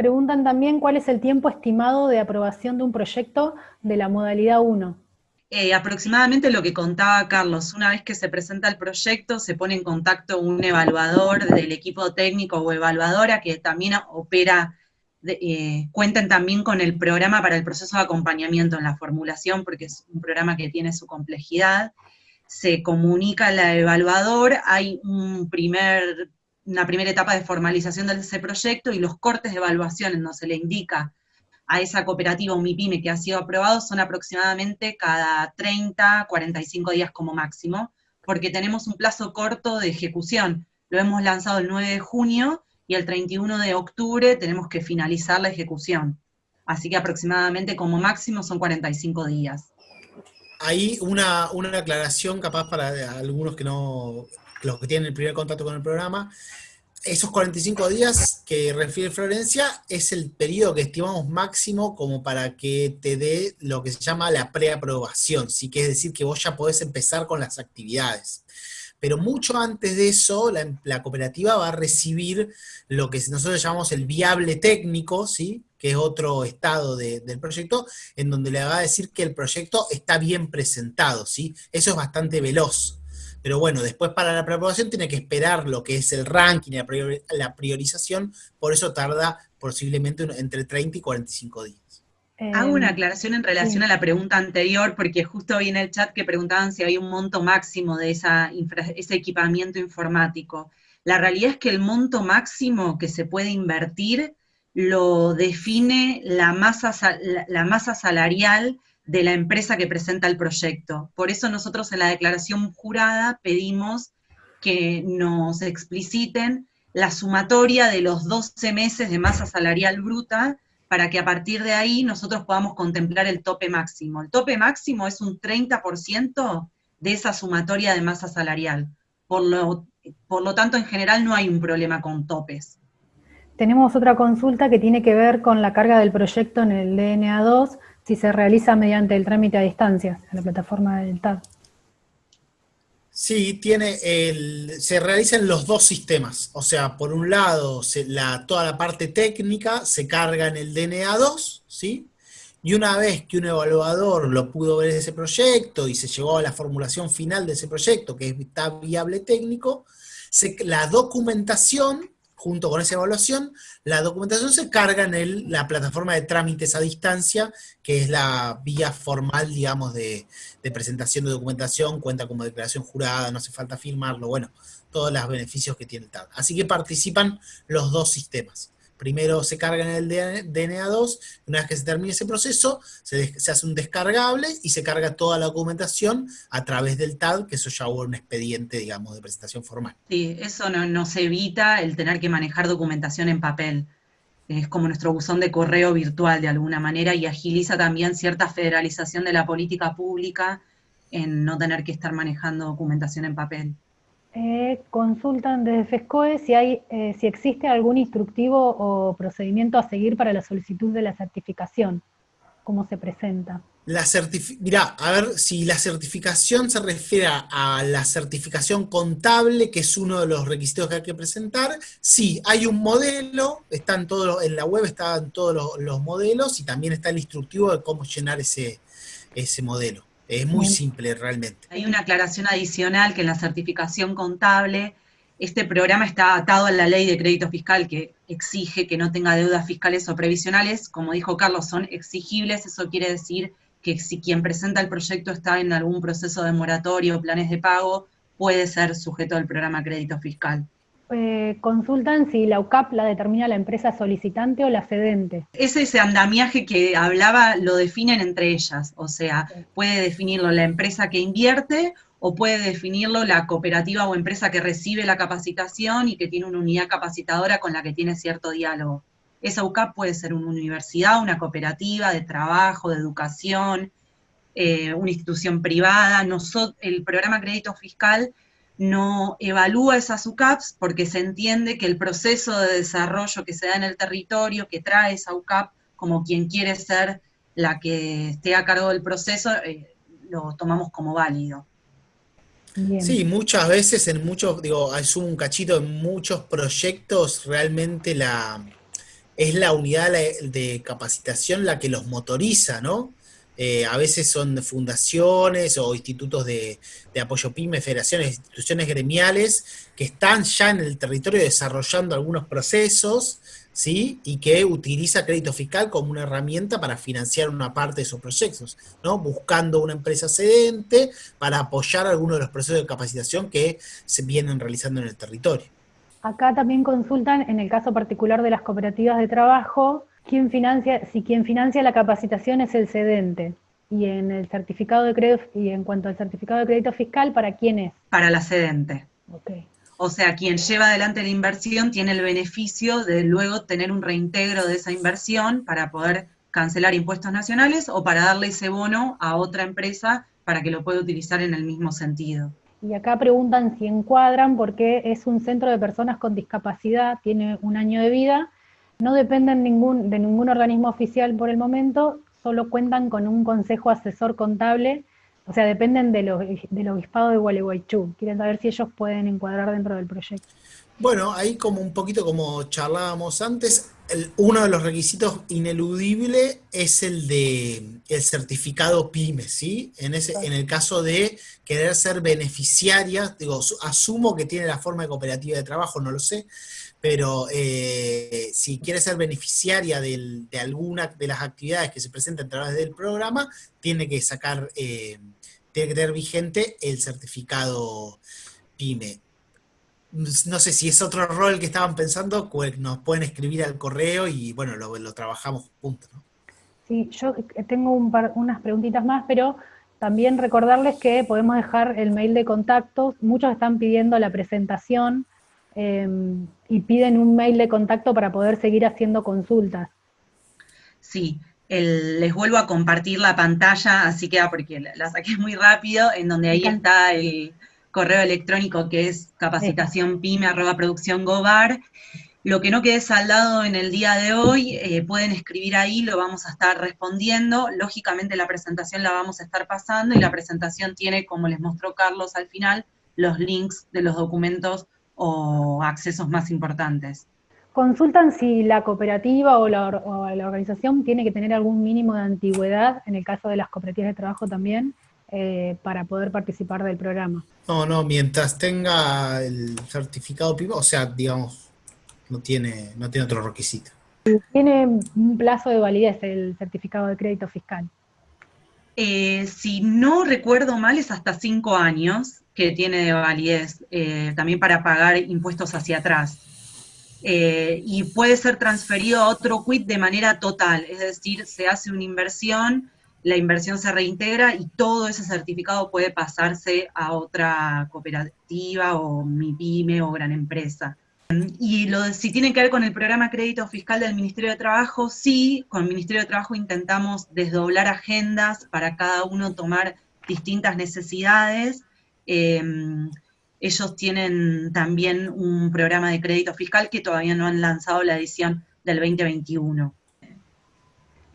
Preguntan también cuál es el tiempo estimado de aprobación de un proyecto de la modalidad 1. Eh, aproximadamente lo que contaba Carlos, una vez que se presenta el proyecto, se pone en contacto un evaluador del equipo técnico o evaluadora que también opera eh, cuenten también con el programa para el proceso de acompañamiento en la formulación, porque es un programa que tiene su complejidad. Se comunica al evaluador, hay un primer, una primera etapa de formalización de ese proyecto y los cortes de evaluación en donde se le indica a esa cooperativa o MIPYME que ha sido aprobado son aproximadamente cada 30, 45 días como máximo, porque tenemos un plazo corto de ejecución. Lo hemos lanzado el 9 de junio y el 31 de octubre tenemos que finalizar la ejecución. Así que aproximadamente como máximo son 45 días. Ahí una, una aclaración capaz para algunos que no, los que tienen el primer contacto con el programa, esos 45 días que refiere Florencia es el periodo que estimamos máximo como para que te dé lo que se llama la preaprobación, ¿sí? que es decir que vos ya podés empezar con las actividades pero mucho antes de eso la, cooperativa va a recibir lo que nosotros llamamos el viable técnico, ¿sí? que es otro estado del proyecto, en donde le va a decir que el proyecto está bien presentado, ¿sí? Eso es bastante veloz. Pero bueno, después para la preaprobación tiene que esperar lo que es el ranking, la priorización, por eso tarda posiblemente entre 30 y 45 días. Hago una aclaración en relación a la pregunta anterior, porque justo vi en el chat que preguntaban si hay un monto máximo de esa ese equipamiento informático. La realidad es que el monto máximo que se puede invertir lo define la masa, la masa salarial de la empresa que presenta el proyecto. Por eso nosotros en la declaración jurada pedimos que nos expliciten la sumatoria de los 12 meses de masa salarial bruta para que a partir de ahí nosotros podamos contemplar el tope máximo. El tope máximo es un 30% de esa sumatoria de masa salarial. Por lo, por lo tanto, en general no hay un problema con topes. Tenemos otra consulta que tiene que ver con la carga del proyecto en el DNA2, si se realiza mediante el trámite a distancia en la plataforma del TAD. Sí, tiene el, se realizan los dos sistemas. O sea, por un lado, la, toda la parte técnica se carga en el DNA2, ¿sí? Y una vez que un evaluador lo pudo ver ese proyecto y se llegó a la formulación final de ese proyecto, que está viable técnico, la documentación junto con esa evaluación, la documentación se carga en la plataforma de trámites a distancia, que es la vía formal, digamos, de, de, presentación de documentación, cuenta como declaración jurada, no hace falta firmarlo, bueno, todos los beneficios que tiene el TAD. Así que participan los dos sistemas primero se carga en el DNA2, una vez que se termine ese proceso, se, hace un descargable y se carga toda la documentación a través del TAD, que eso ya hubo un expediente, digamos, de presentación formal. Sí, eso no, nos evita el tener que manejar documentación en papel. Es como nuestro buzón de correo virtual de alguna manera y agiliza también cierta federalización de la política pública en no tener que estar manejando documentación en papel. Eh, consultan desde FESCOE si, hay, eh, si existe algún instructivo o procedimiento a seguir para la solicitud de la certificación, cómo se presenta. La Mirá, a ver, si la certificación se refiere a la certificación contable, que es uno de los requisitos que hay que presentar, sí, hay un modelo, están todos, en la web están todos los, los modelos y también está el instructivo de cómo llenar ese, ese modelo. Es muy simple realmente. Hay una aclaración adicional que en la certificación contable, este programa está atado a la ley de crédito fiscal que exige que no tenga deudas fiscales o previsionales. Como dijo Carlos, son exigibles, eso quiere decir que si quien presenta el proyecto está en algún proceso de moratorio o planes de pago, puede ser sujeto al programa crédito fiscal. Eh, consultan si la UCAP la determina la empresa solicitante o la cedente. Ese ese andamiaje que hablaba lo definen entre ellas, o sea, puede definirlo la empresa que invierte o puede definirlo la cooperativa o empresa que recibe la capacitación y que tiene una unidad capacitadora con la que tiene cierto diálogo. Esa UCAP puede ser una universidad, una cooperativa de trabajo, de educación, eh, una institución privada. el programa Crédito Fiscal no evalúa esas UCAPs porque se entiende que el proceso de desarrollo que se da en el territorio, que trae esa UCAP como quien quiere ser la que esté a cargo del proceso, eh, lo tomamos como válido. Sí, muchas veces en muchos, digo, es un cachito, en muchos proyectos realmente la es la unidad de capacitación la que los motoriza, ¿no? Eh, a veces son fundaciones o institutos de, apoyo PYME, federaciones, instituciones gremiales que están ya en el territorio desarrollando algunos procesos, ¿sí? Y que utiliza crédito fiscal como una herramienta para financiar una parte de esos proyectos, ¿no? Buscando una empresa cedente para apoyar algunos de los procesos de capacitación que se vienen realizando en el territorio. Acá también consultan, en el caso particular de las cooperativas de trabajo, ¿Quién financia, si quien financia la capacitación es el cedente. Y en el certificado de crédito, y en cuanto al certificado de crédito fiscal, ¿para quién es? Para la cedente. O sea, quien lleva adelante la inversión tiene el beneficio de luego tener un reintegro de esa inversión para poder cancelar impuestos nacionales o para darle ese bono a otra empresa para que lo pueda utilizar en el mismo sentido. Y acá preguntan si encuadran porque es un centro de personas con discapacidad, tiene un año de vida no dependen ningún, de ningún organismo oficial por el momento, solo cuentan con un consejo asesor contable, o sea, dependen de del obispado de Gualeguaychú. Quieren saber si ellos pueden encuadrar dentro del proyecto. Bueno, ahí como un poquito como charlábamos antes, uno de los requisitos ineludibles es el de el certificado PYME, ¿sí? En, ese, en el caso de querer ser beneficiaria, digo, asumo que tiene la forma de cooperativa de trabajo, no lo sé, pero eh, si quiere ser beneficiaria de alguna de las actividades que se presentan a través del programa, tiene que sacar, eh, tiene que tener vigente el certificado PYME. No sé si es otro rol que estaban pensando, nos pueden escribir al correo y bueno, lo, trabajamos juntos. Sí, yo tengo unas preguntitas más, pero también recordarles que podemos dejar el mail de contacto. Muchos están pidiendo la presentación em, y piden un mail de contacto para poder seguir haciendo consultas. Sí, les vuelvo a compartir la pantalla, así que porque la, saqué muy rápido, en donde ahí está el correo electrónico que es capacitacionpyme.produccióngobar. Lo que no quede saldado en el día de hoy, eh, pueden escribir ahí, lo vamos a estar respondiendo. Lógicamente la presentación la vamos a estar pasando y la presentación tiene, como les mostró Carlos al final, los links de los documentos o accesos más importantes. Consultan si la cooperativa o la, organización tiene que tener algún mínimo de antigüedad, en el caso de las cooperativas de trabajo también, eh, para poder participar del programa. No, no, mientras tenga el certificado PIB, o sea, digamos, no tiene, no tiene otro requisito. ¿Tiene un plazo de validez el certificado de crédito fiscal? Eh, si no recuerdo mal, es hasta cinco años que tiene de validez, eh, también para pagar impuestos hacia atrás. Eh, y puede ser transferido a otro quit de manera total, es decir, se hace una inversión, la inversión se reintegra y todo ese certificado puede pasarse a otra cooperativa o MIPYME o gran empresa. Y lo si tiene que ver con el programa crédito fiscal del Ministerio de Trabajo, sí, con el Ministerio de Trabajo intentamos desdoblar agendas para cada uno tomar distintas necesidades. Eh, ellos tienen también un programa de crédito fiscal que todavía no han lanzado la edición del 2021.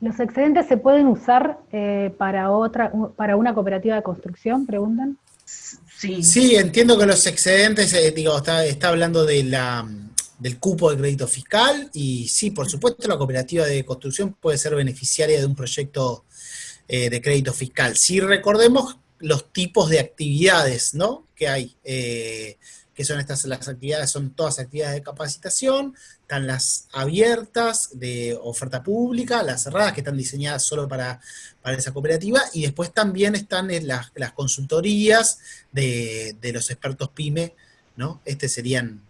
¿Los excedentes se pueden usar eh, para, otra, para una cooperativa de construcción, preguntan? Sí. Sí, entiendo que los excedentes, eh, digo, está, hablando de la, del cupo de crédito fiscal y sí, por supuesto, la cooperativa de construcción puede ser beneficiaria de un proyecto eh, de crédito fiscal. Si recordemos los tipos de actividades ¿no? que hay, eh, que son estas las actividades, son todas actividades de capacitación, están las abiertas de oferta pública, las cerradas que están diseñadas solo para, para esa cooperativa, y después también están las, las consultorías de, los expertos PYME, ¿no? Estos serían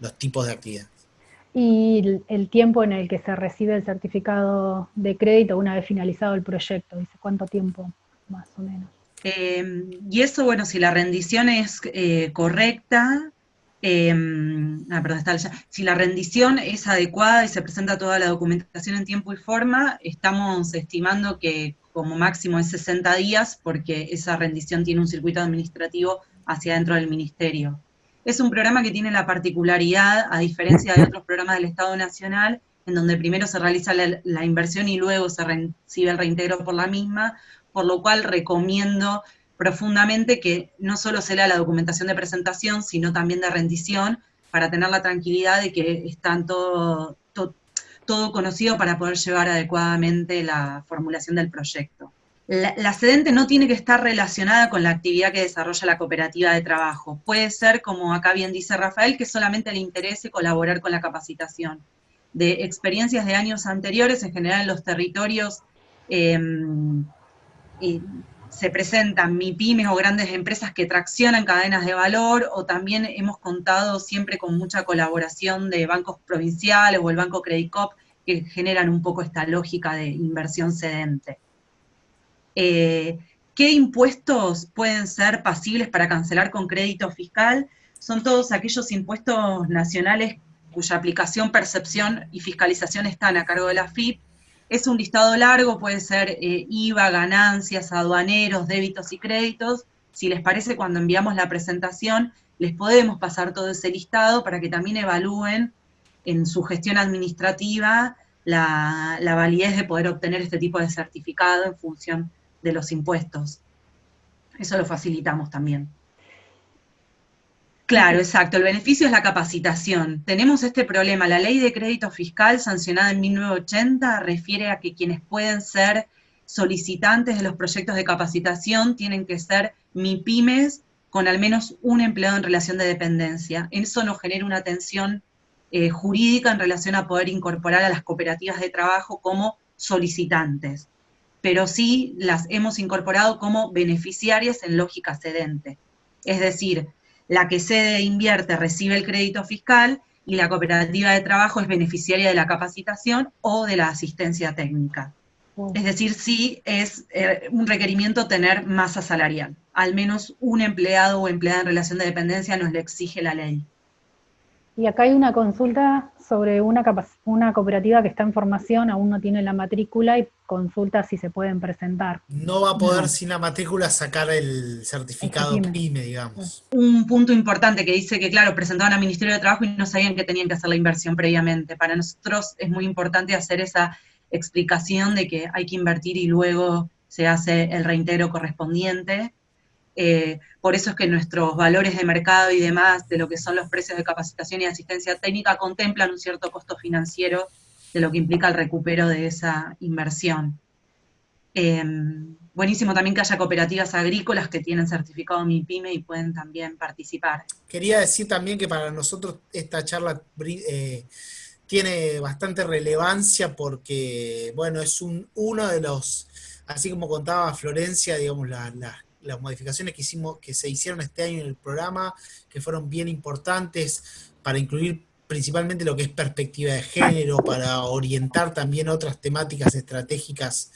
los tipos de actividades. Y el tiempo en el que se recibe el certificado de crédito una vez finalizado el proyecto, dice cuánto tiempo más o menos. Em, y eso, bueno, si la rendición es eh, correcta, em, ah, perdón, si la rendición es adecuada y se presenta toda la documentación en tiempo y forma, estamos estimando que como máximo es 60 días, porque esa rendición tiene un circuito administrativo hacia dentro del ministerio. Es un programa que tiene la particularidad, a diferencia de otros programas del Estado Nacional, en donde primero se realiza la inversión y luego se recibe el reintegro por la misma, por lo cual recomiendo profundamente que no solo se lea la documentación de presentación, sino también de rendición, para tener la tranquilidad de que están todo, todo, conocido para poder llevar adecuadamente la formulación del proyecto. La, la, sedente no tiene que estar relacionada con la actividad que desarrolla la cooperativa de trabajo. Puede ser, como acá bien dice Rafael, que solamente le interese colaborar con la capacitación. De experiencias de años anteriores, en general en los territorios se presentan MIPIMES o grandes empresas que traccionan cadenas de valor, o también hemos contado siempre con mucha colaboración de bancos provinciales o el Banco Credit Cop, que generan un poco esta lógica de inversión sedente. Eh, ¿Qué impuestos pueden ser pasibles para cancelar con crédito fiscal? Son todos aquellos impuestos nacionales cuya aplicación, percepción y fiscalización están a cargo de la FIP, es un listado largo, puede ser eh, IVA, ganancias, aduaneros, débitos y créditos. Si les parece, cuando enviamos la presentación, les podemos pasar todo ese listado para que también evalúen en su gestión administrativa la, la validez de poder obtener este tipo de certificado en función de los impuestos. Eso lo facilitamos también. Claro, exacto. El beneficio es la capacitación. Tenemos este problema. La ley de crédito fiscal sancionada en 1980 refiere a que quienes pueden ser solicitantes de los proyectos de capacitación tienen que ser MIPIMES con al menos un empleado en relación de dependencia. Eso nos genera una tensión eh, jurídica en relación a poder incorporar a las cooperativas de trabajo como solicitantes, pero sí las hemos incorporado como beneficiarias en lógica sedente. Es decir, la que cede e invierte recibe el crédito fiscal y la cooperativa de trabajo es beneficiaria de la capacitación o de la asistencia técnica. Es decir, sí es eh, un requerimiento tener masa salarial. Al menos un empleado o empleada en relación de dependencia nos le exige la ley. Y acá hay una consulta sobre una, una cooperativa que está en formación, aún no tiene la matrícula y consulta si se pueden presentar. No va a poder sin la matrícula sacar el certificado PYME, digamos. Un punto importante que dice que, claro, presentaban al Ministerio de Trabajo y no sabían que tenían que hacer la inversión previamente. Para nosotros es muy importante hacer esa explicación de que hay que invertir y luego se hace el reintegro correspondiente. Eh, por eso es que nuestros valores de mercado y demás, de lo que son los precios de capacitación y asistencia técnica, contemplan un cierto costo financiero de lo que implica el recupero de esa inversión. Em, buenísimo también que haya cooperativas agrícolas que tienen certificado MIPYME y pueden también participar. Quería decir también que para nosotros esta charla eh, tiene bastante relevancia porque, bueno, es un, uno de los, así como contaba Florencia, digamos, la, las modificaciones que hicimos, que se hicieron este año en el programa, que fueron bien importantes para incluir principalmente lo que es perspectiva de género, para orientar también otras temáticas estratégicas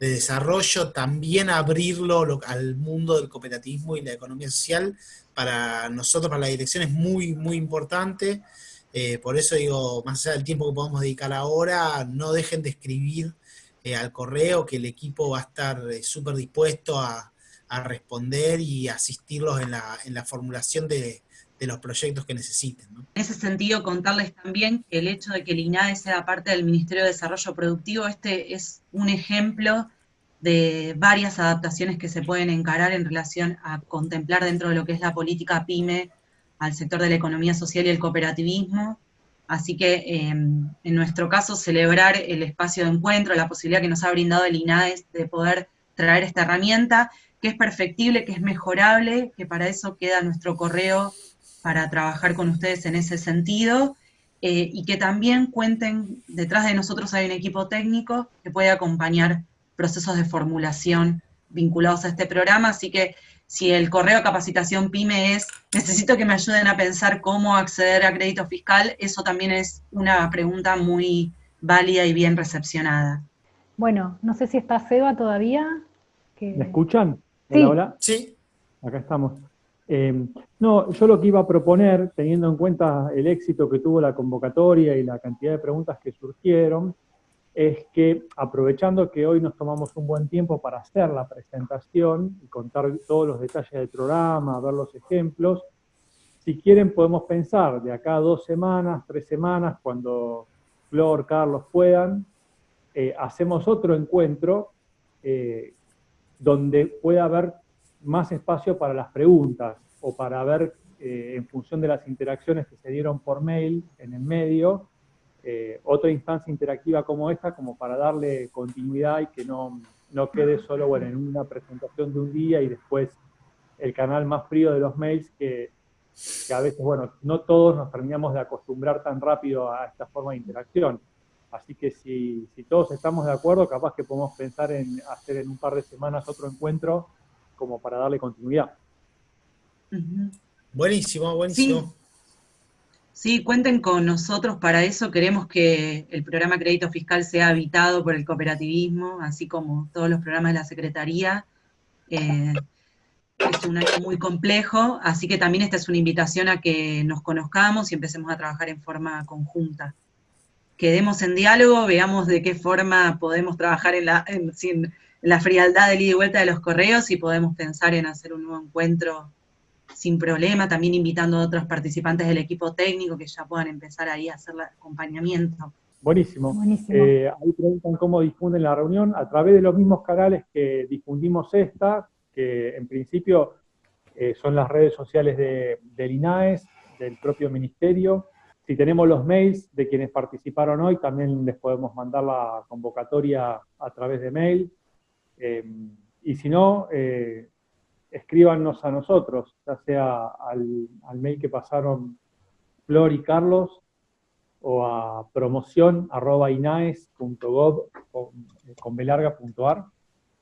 de desarrollo, también abrirlo al mundo del cooperativismo y la economía social, para nosotros, para la dirección es muy, muy importante. Eh, por eso digo, más allá del tiempo que podemos dedicar ahora, no dejen de escribir eh, al correo, que el equipo va a estar eh, súper dispuesto a, a responder y asistirlos en la, en la formulación de, de los proyectos que necesiten. En ese sentido, contarles también que el hecho de que el INADE sea parte del Ministerio de Desarrollo Productivo, este es un ejemplo de varias adaptaciones que se pueden encarar en relación a contemplar dentro de lo que es la política PYME al sector de la economía social y el cooperativismo. Así que em, en nuestro caso, celebrar el espacio de encuentro, la posibilidad que nos ha brindado el INADE de poder traer esta herramienta que es perfectible, que es mejorable, que para eso queda nuestro correo para trabajar con ustedes en ese sentido, eh, y que también cuenten, detrás de nosotros hay un equipo técnico que puede acompañar procesos de formulación vinculados a este programa, así que si el correo de capacitación PYME es, necesito que me ayuden a pensar cómo acceder a crédito fiscal, eso también es una pregunta muy válida y bien recepcionada. Bueno, no sé si está Seba todavía. ¿Me escuchan? Hola, hola. Sí. Acá estamos. Eh, no, yo lo que iba a proponer, teniendo en cuenta el éxito que tuvo la convocatoria y la cantidad de preguntas que surgieron, es que aprovechando que hoy nos tomamos un buen tiempo para hacer la presentación y contar todos los detalles del programa, ver los ejemplos, si quieren podemos pensar de acá a dos semanas, tres semanas, cuando Flor, Carlos puedan, eh, hacemos otro encuentro eh, donde pueda haber más espacio para las preguntas o para ver, eh, en función de las interacciones que se dieron por mail en el medio, eh, otra instancia interactiva como esta, como para darle continuidad y que no, no quede solo bueno, en una presentación de un día y después el canal más frío de los mails que, que a veces, bueno, no todos nos terminamos de acostumbrar tan rápido a esta forma de interacción. Así que si, todos estamos de acuerdo, capaz que podemos pensar en hacer en un par de semanas otro encuentro como para darle continuidad. Buenísimo, buenísimo. Sí. cuenten con nosotros para eso. Queremos que el programa Crédito Fiscal sea habitado por el cooperativismo, así como todos los programas de la Secretaría. Eh, es un año muy complejo, así que también esta es una invitación a que nos conozcamos y empecemos a trabajar en forma conjunta quedemos en diálogo, veamos de qué forma podemos trabajar en la, sin la frialdad del ida y vuelta de los correos y podemos pensar en hacer un nuevo encuentro sin problema, también invitando a otros participantes del equipo técnico que ya puedan empezar ahí a hacer el acompañamiento. Buenísimo. Eh, ahí preguntan cómo difunden la reunión, a través de los mismos canales que difundimos esta, que en principio eh, son las redes sociales de, del INAES, del propio ministerio, si tenemos los mails de quienes participaron hoy, también les podemos mandar la convocatoria a través de mail. Eh, y si no, eh, escríbanos a nosotros, ya sea al, mail que pasaron Flor y Carlos, o a promoción.inaes.gov con belarga.ar,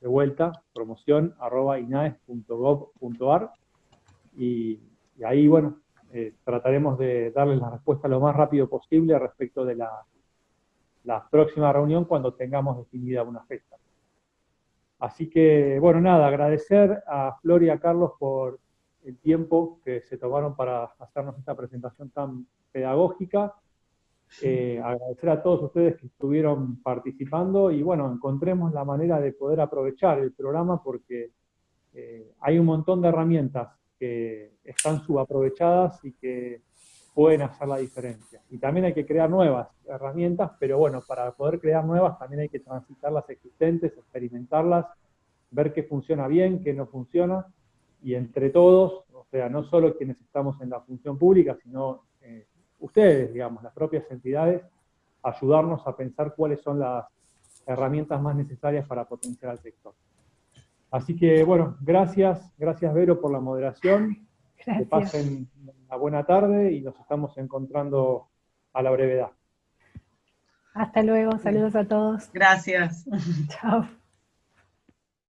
de vuelta, promoción.inaes.gov.ar, y, y ahí, bueno, eh, trataremos de darles la respuesta lo más rápido posible respecto de la, la próxima reunión cuando tengamos definida una fecha. Así que, bueno, nada, agradecer a Flor y a Carlos por el tiempo que se tomaron para hacernos esta presentación tan pedagógica. Eh, agradecer a todos ustedes que estuvieron participando y bueno, encontremos la manera de poder aprovechar el programa porque eh, hay un montón de herramientas que están subaprovechadas y que pueden hacer la diferencia. Y también hay que crear nuevas herramientas, pero bueno, para poder crear nuevas también hay que transitar las existentes, experimentarlas, ver qué funciona bien, qué no funciona, y entre todos, o sea, no solo quienes estamos en la función pública, sino eh, ustedes, digamos, las propias entidades, ayudarnos a pensar cuáles son las herramientas más necesarias para potenciar al sector. Así que, bueno, gracias, gracias Vero por la moderación, que pasen una buena tarde y nos estamos encontrando a la brevedad. Hasta luego, saludos a todos. Gracias. Chao.